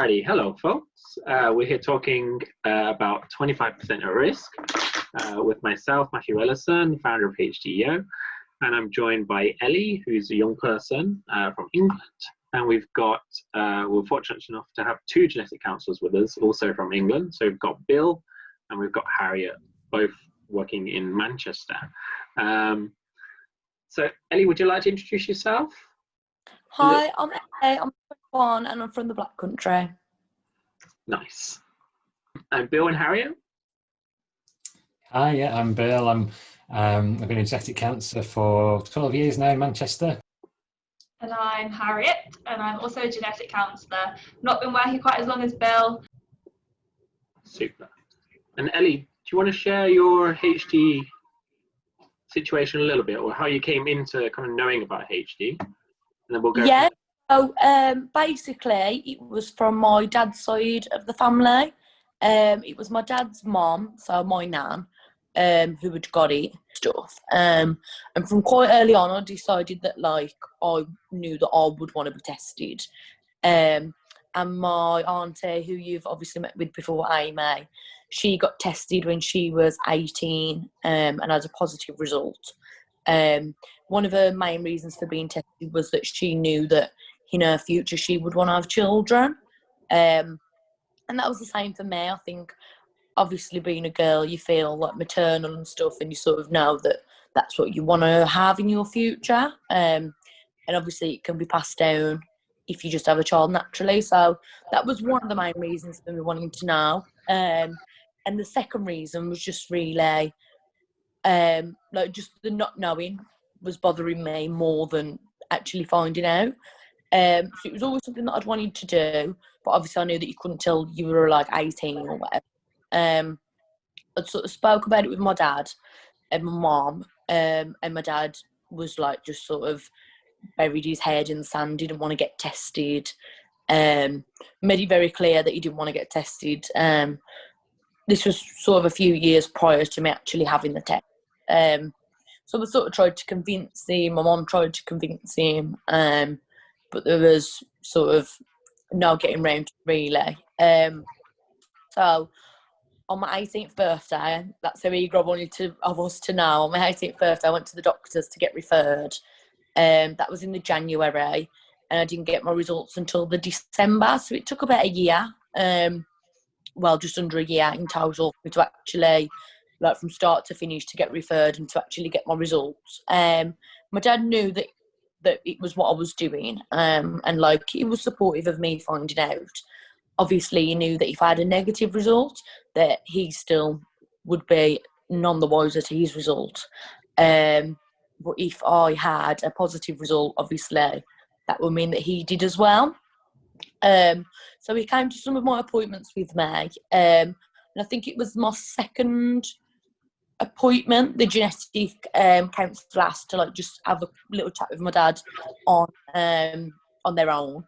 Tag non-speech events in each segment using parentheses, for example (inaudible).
Alrighty, hello folks. Uh, we're here talking uh, about 25% at risk uh, with myself, Matthew Ellison, founder of HDYO, and I'm joined by Ellie, who's a young person uh, from England. And we've got, uh, we're fortunate enough to have two genetic counselors with us, also from England. So we've got Bill and we've got Harriet, both working in Manchester. Um, so Ellie, would you like to introduce yourself? Hi, I'm Ellie, I'm 21 and I'm from the Black Country. Nice. And Bill and Harriet? Hi, yeah, I'm Bill. I'm um, I've been a genetic counsellor for 12 years now in Manchester. And I'm Harriet, and I'm also a genetic counsellor. Not been working quite as long as Bill. Super. And Ellie, do you want to share your HD situation a little bit, or how you came into kind of knowing about HD? And then we'll go. Yeah. So um, basically, it was from my dad's side of the family. Um, it was my dad's mom, so my nan, um, who had got it stuff. Um, and from quite early on, I decided that like I knew that I would want to be tested. Um, and my auntie, who you've obviously met with before, Amy, she got tested when she was 18 um, and had a positive result. Um, one of her main reasons for being tested was that she knew that in her future she would want to have children. Um, and that was the same for me. I think obviously being a girl, you feel like maternal and stuff, and you sort of know that that's what you want to have in your future. Um, and obviously, it can be passed down if you just have a child naturally. So that was one of the main reasons for me wanting to know. Um, and the second reason was just really, um, like just the not knowing was bothering me more than actually finding out. Um, so it was always something that I'd wanted to do, but obviously I knew that you couldn't till you were like 18 or whatever. Um, I sort of spoke about it with my dad and my mom, um, and my dad was like just sort of buried his head in the sand, didn't want to get tested. Um, made it very clear that he didn't want to get tested. Um, this was sort of a few years prior to me actually having the test. Um, so I sort of tried to convince him. My mom tried to convince him, um, but there was sort of no getting round really. Um, so on my 18th birthday, that's how eager I wanted to, of us to know. On my 18th birthday, I went to the doctors to get referred. Um, that was in the January, and I didn't get my results until the December. So it took about a year, um, well, just under a year in total, to actually, like from start to finish, to get referred and to actually get my results. Um, my dad knew that that it was what I was doing, um, and like he was supportive of me finding out obviously he knew that if I had a negative result, that he still would be none the wiser to his result. Um, but if I had a positive result, obviously that would mean that he did as well. Um, so he came to some of my appointments with me, um, and I think it was my second appointment. The genetic um, counsellor asked to like just have a little chat with my dad on um, on their own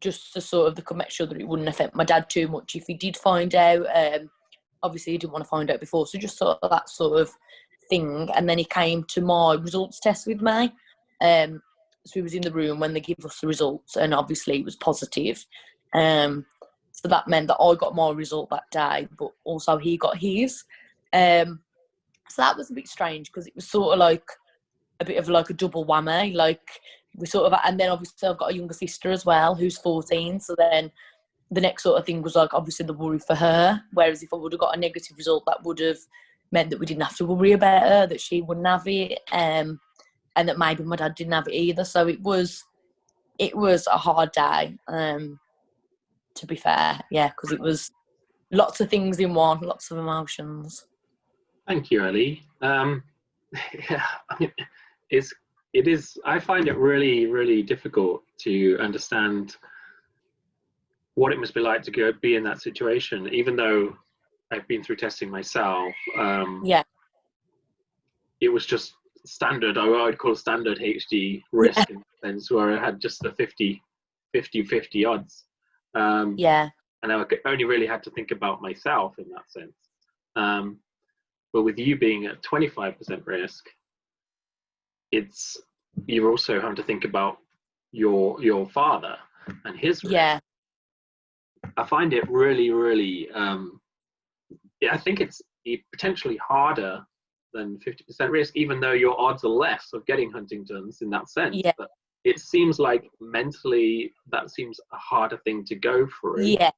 just to sort of the make sure that it wouldn't affect my dad too much if he did find out. Um, obviously, he didn't want to find out before, so just sort of that sort of thing. And then he came to my results test with me. Um, so he was in the room when they gave us the results, and obviously it was positive. Um, so that meant that I got my result that day, but also he got his. Um, so that was a bit strange because it was sort of like a bit of like a double whammy. Like we sort of and then obviously I've got a younger sister as well who's 14 so then the next sort of thing was like obviously the worry for her whereas if I would have got a negative result that would have meant that we didn't have to worry about her that she wouldn't have it um, and that maybe my dad didn't have it either so it was it was a hard day um, to be fair yeah because it was lots of things in one lots of emotions thank you ellie um, (laughs) yeah, it's it is i find it really really difficult to understand what it must be like to go be in that situation even though i've been through testing myself um yeah. it was just standard i would call standard hd risk yeah. in sense where i had just the 50 50 50 odds. Um yeah. and i only really had to think about myself in that sense. Um but with you being at 25% risk it's you're also having to think about your your father and his risk. yeah I find it really, really. Um, yeah, I think it's potentially harder than 50% risk, even though your odds are less of getting Huntington's in that sense. Yeah. But it seems like mentally that seems a harder thing to go through. Yeah,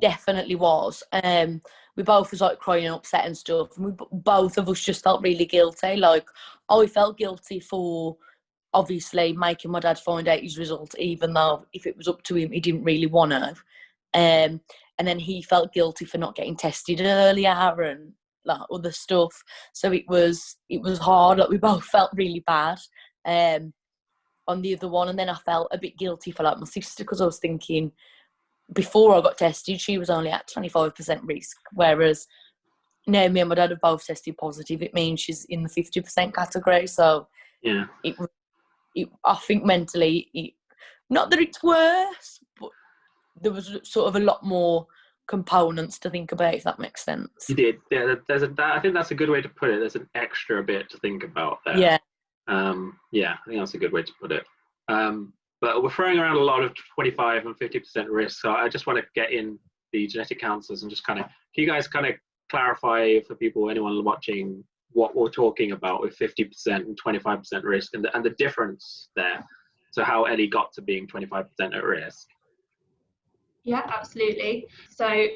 definitely was. Um, we both was like crying and upset and stuff, and we both of us just felt really guilty. Like I felt guilty for obviously making my dad find out his result, even though if it was up to him, he didn't really want to. Um, and then he felt guilty for not getting tested earlier and like other stuff. So it was it was hard. Like we both (laughs) felt really bad. Um, on the other one, and then I felt a bit guilty for like my sister because I was thinking before I got tested, she was only at twenty five percent risk, whereas now me and my dad have both tested positive. It means she's in the fifty percent category. So yeah, it, it I think mentally, it, not that it's worse, but there was sort of a lot more components to think about if that makes sense. You did. Yeah there's a that, i think that's a good way to put it. There's an extra bit to think about there. Yeah. Um yeah i think that's a good way to put it. Um but we're throwing around a lot of 25 and 50 percent risk so i just want to get in the genetic counselors and just kind of can you guys kind of clarify for people anyone watching what we're talking about with 50% and 25% risk and the, and the difference there so how ellie got to being 25% at risk yeah, absolutely. So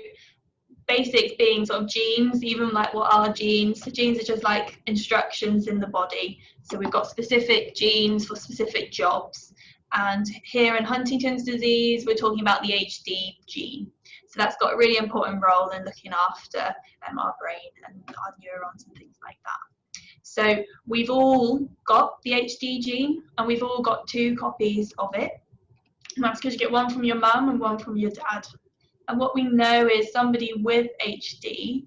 basics being sort of genes, even like what are genes? So genes are just like instructions in the body. So we've got specific genes for specific jobs. And here in Huntington's disease, we're talking about the HD gene. So that's got a really important role in looking after um, our brain and our neurons and things like that. So we've all got the HD gene and we've all got two copies of it. And that's because you get one from your mum and one from your dad. And what we know is somebody with HD,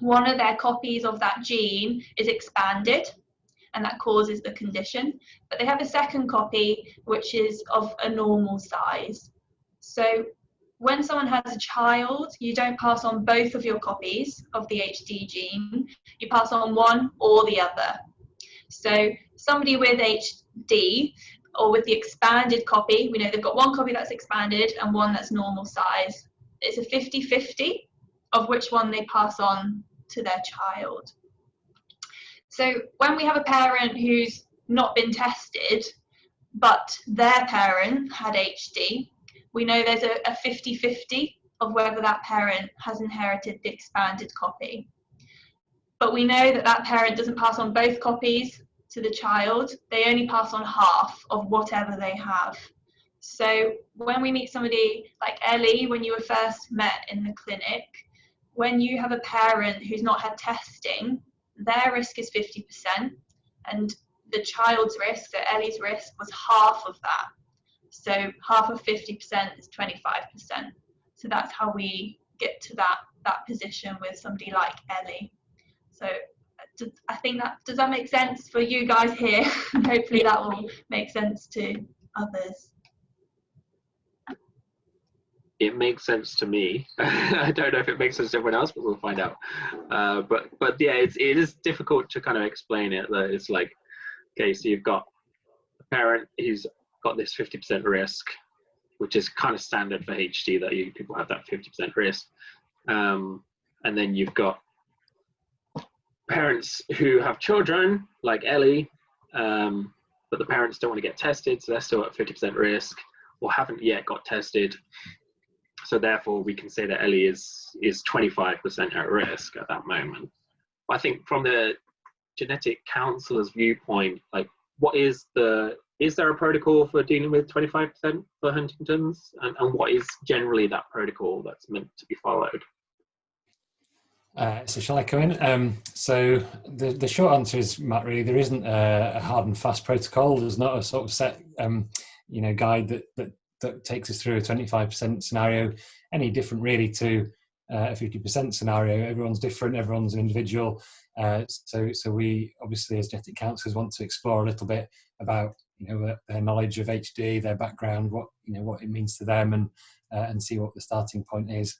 one of their copies of that gene is expanded and that causes the condition. But they have a second copy which is of a normal size. So when someone has a child, you don't pass on both of your copies of the HD gene, you pass on one or the other. So somebody with HD or with the expanded copy, we know they've got one copy that's expanded and one that's normal size. It's a 50-50 of which one they pass on to their child. So when we have a parent who's not been tested, but their parent had HD, we know there's a 50-50 of whether that parent has inherited the expanded copy. But we know that that parent doesn't pass on both copies to the child, they only pass on half of whatever they have. So when we meet somebody like Ellie, when you were first met in the clinic, when you have a parent who's not had testing, their risk is 50%, and the child's risk, so Ellie's risk, was half of that. So half of 50% is 25%. So that's how we get to that that position with somebody like Ellie. So uh, I think that does that make sense for you guys here? (laughs) Hopefully that will make sense to others. It makes sense to me. (laughs) I don't know if it makes sense to everyone else, but we'll find out. Uh, but but yeah, it's it is difficult to kind of explain it. That it's like, okay, so you've got a parent who's got this 50% risk, which is kind of standard for HD that you people have that 50% risk, um, and then you've got parents who have children, like Ellie, um, but the parents don't want to get tested, so they're still at 50% risk or haven't yet got tested. So therefore, we can say that Ellie is is 25% at risk at that moment. I think from the genetic counselor's viewpoint, like what is the is there a protocol for dealing with 25% for Huntington's, and, and what is generally that protocol that's meant to be followed? Uh, so shall I come in? Um, so the, the short answer is, Matt, really, there isn't a, a hard and fast protocol. There's not a sort of set, um, you know, guide that, that, that takes us through a 25% scenario, any different really to uh, a 50% scenario. Everyone's different, everyone's an individual. Uh, so, so we obviously as genetic counselors want to explore a little bit about, you know, their knowledge of HD, their background, what, you know, what it means to them and, uh, and see what the starting point is.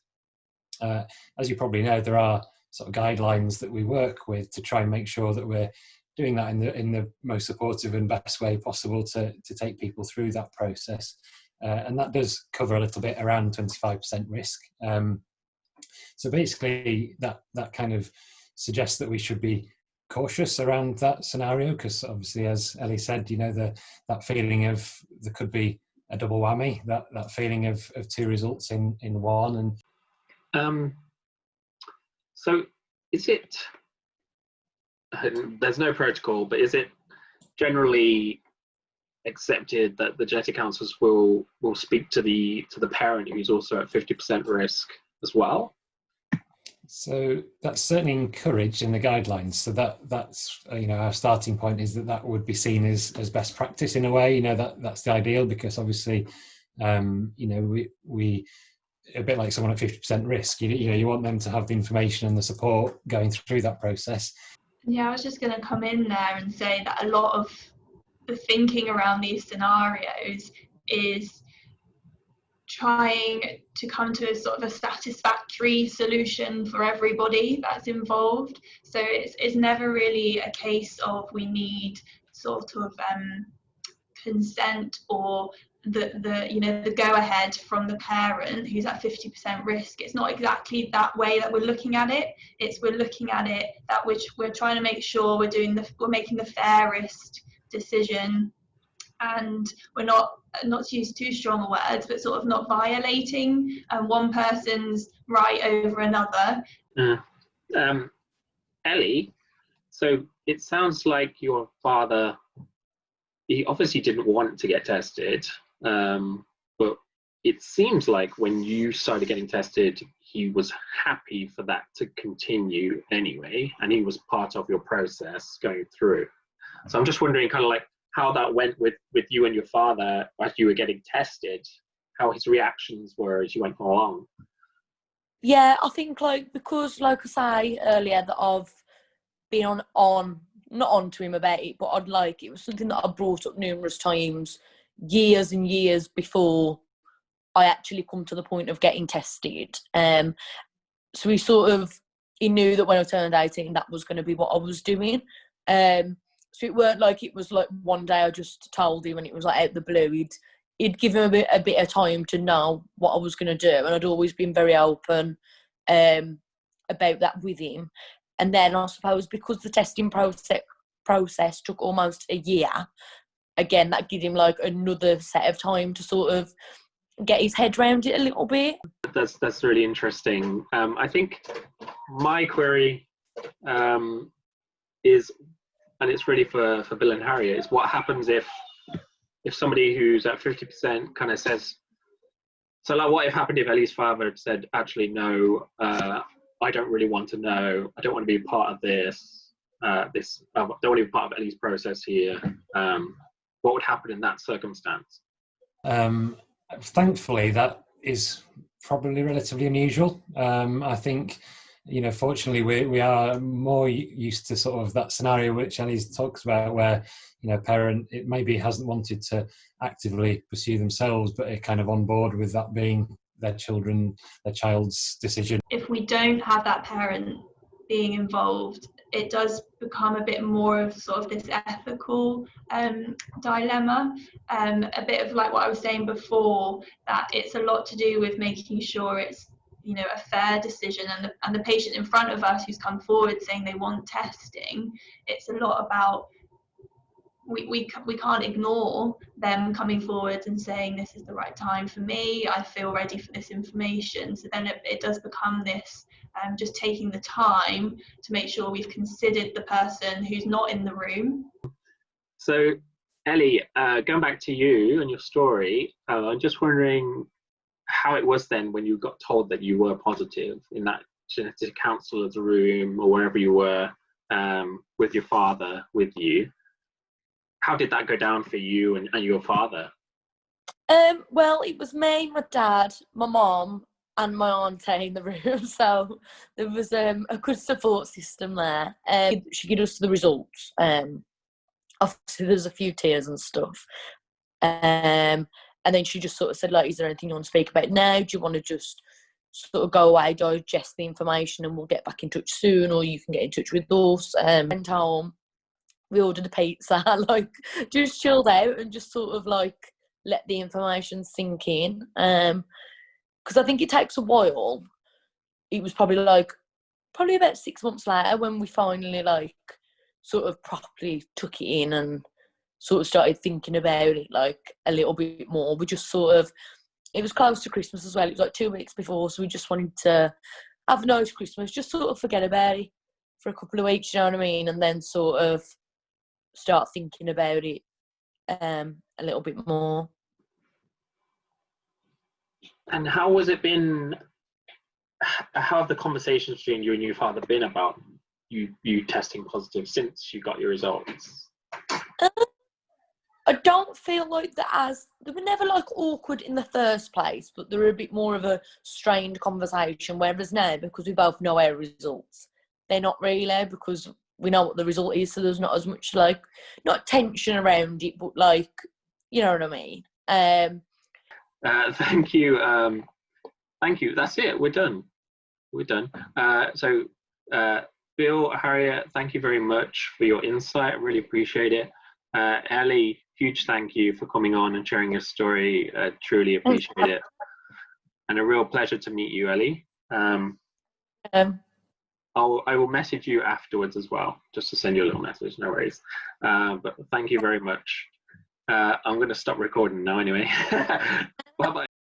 Uh, as you probably know, there are sort of guidelines that we work with to try and make sure that we're doing that in the in the most supportive and best way possible to to take people through that process. Uh, and that does cover a little bit around 25% risk. Um, so basically, that that kind of suggests that we should be cautious around that scenario because obviously, as Ellie said, you know, the that feeling of there could be a double whammy, that that feeling of of two results in in one, and um, so is it? There's no protocol, but is it generally accepted that the genetic counselors will will speak to the to the parent who's also at 50% risk as well so that's certainly encouraged in the guidelines. So that that's uh, you know our starting point is that that would be seen as as best practice in a way. You know that that's the ideal because obviously, um, you know we we a bit like someone at fifty percent risk. You you know you want them to have the information and the support going through that process. Yeah, I was just going to come in there and say that a lot of the thinking around these scenarios is trying to come to a sort of a satisfactory solution for everybody that's involved. So it's, it's never really a case of we need sort of um, consent or the, the you know the go ahead from the parent who's at 50% risk it's not exactly that way that we're looking at it it's we're looking at it that which we're trying to make sure we're doing the we're making the fairest decision and we're not not to use too strong words, but sort of not violating um, one person's right over another. Uh, um, Ellie, so it sounds like your father, he obviously didn't want to get tested, um, but it seems like when you started getting tested, he was happy for that to continue anyway, and he was part of your process going through. So I'm just wondering, kind of like, how that went with with you and your father as you were getting tested how his reactions were as you went along. Yeah i think like because like i say earlier that i've been on on not on to him about it but i'd like it was something that i brought up numerous times years and years before i actually come to the point of getting tested. Um so he sort of he knew that when i turned 18 that was going to be what i was doing. Um so it weren't like it was like one day I just told him and it was like out the blue. He'd he'd give him a bit a bit of time to know what I was gonna do and I'd always been very open um, about that with him. And then I suppose because the testing process process took almost a year, again that gave him like another set of time to sort of get his head around it a little bit. That's that's really interesting. Um, I think my query um, is and it's really for, for Bill and Harriet, It's what happens if if somebody who's at 50% kind of says, so like what if happened if Ellie's father said, actually, no, uh, I don't really want to know, I don't want to be part of this, uh, this, I don't want to be part of Ellie's process here. Um, what would happen in that circumstance? Um, thankfully, that is probably relatively unusual. Um, I think you know, fortunately, we we are more used to sort of that scenario which Ellie's talks about, where you know, parent it maybe hasn't wanted to actively pursue themselves, but are kind of on board with that being their children, their child's decision. If we don't have that parent being involved, it does become a bit more of sort of this ethical um, dilemma. Um, a bit of like what I was saying before, that it's a lot to do with making sure it's you know a fair decision and the, and the patient in front of us who's come forward saying they want testing it's a lot about we, we, we can't ignore them coming forward and saying this is the right time for me. I feel ready for this information. So then it, it does become this um, just taking the time to make sure we've considered the person who's not in the room. So ellie uh, going back to you and your story uh, i'm just wondering how it was then when you got told that you were positive in that genetic counselor's room or wherever you were um, with your father with you. How did that go down for you and, and your father? Um, well, it was me, my dad, my mom, and my auntie in the room. (laughs) So there was um, a good support system there. Um, she gave us the results. Um, obviously, there's a few tears and stuff. And then she just sort of said, like, is there anything you want to speak about now? Do you want to just sort of go away, digest the information, and we'll get back in touch soon, or you can get in touch with us. Um, went home, we ordered a pizza, (laughs) like just chilled out and just sort of like let the information sink in. Um, because I think it takes a while. It was probably like probably about six months later when we finally like sort of properly took it in and sort of started thinking about it like a little bit more. We just sort of it was close to Christmas as well. It was like two weeks before, so we just wanted to have a nice Christmas, just sort of forget about it for a couple of weeks, you know what I mean, and then sort of start thinking about it um, a little bit more. And how has it been? How have the conversations between you and your father been about you you testing positive since you got your results? Um, I don't feel like that as they were never like awkward in the first place, but they were a bit more of a strained conversation. Whereas now, because we both know our results, they're not really because we know what the result is. So there's not as much like not tension around it, but like you know what I mean. Um, uh, (laughs) thank you, um, thank you. That's it. We're done. We're done. Uh, so, uh, Bill, Harriet, thank you very much for your insight. I really appreciate it. Uh, Ellie, huge thank you for coming on and sharing your story. Uh, truly appreciate it. And a real pleasure to meet you, Ellie. Um, um, I'll, I will message you afterwards as well, just to send you a little message, no worries. Uh, but thank you very much. Uh, I'm going to stop recording now anyway. (laughs) Bye-bye.